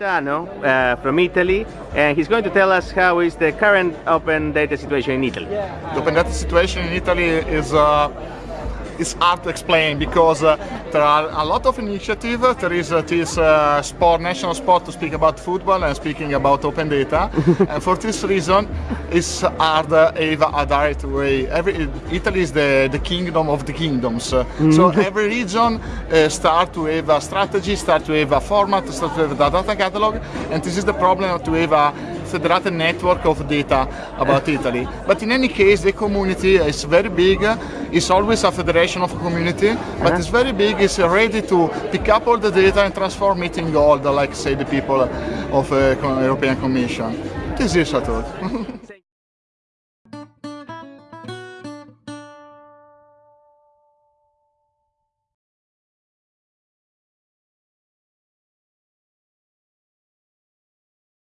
Gaetano uh, from Italy and he's going to tell us how is the current open data situation in Italy. The open data situation in Italy is uh, it's hard to explain because uh, there are a lot of initiative. There is uh, this uh, sport, national sport to speak about football and speaking about open data. and for this reason, it's hard uh, have a direct way. Every, Italy is the, the kingdom of the kingdoms. So every region uh, start to have a strategy, start to have a format, start to have a data catalog. And this is the problem to have a federated network of data about Italy. But in any case, the community is very big. It's always a federation of a community, but it's very big. It's ready to pick up all the data and transform it in gold, like say the people of uh, European Commission. This is thought.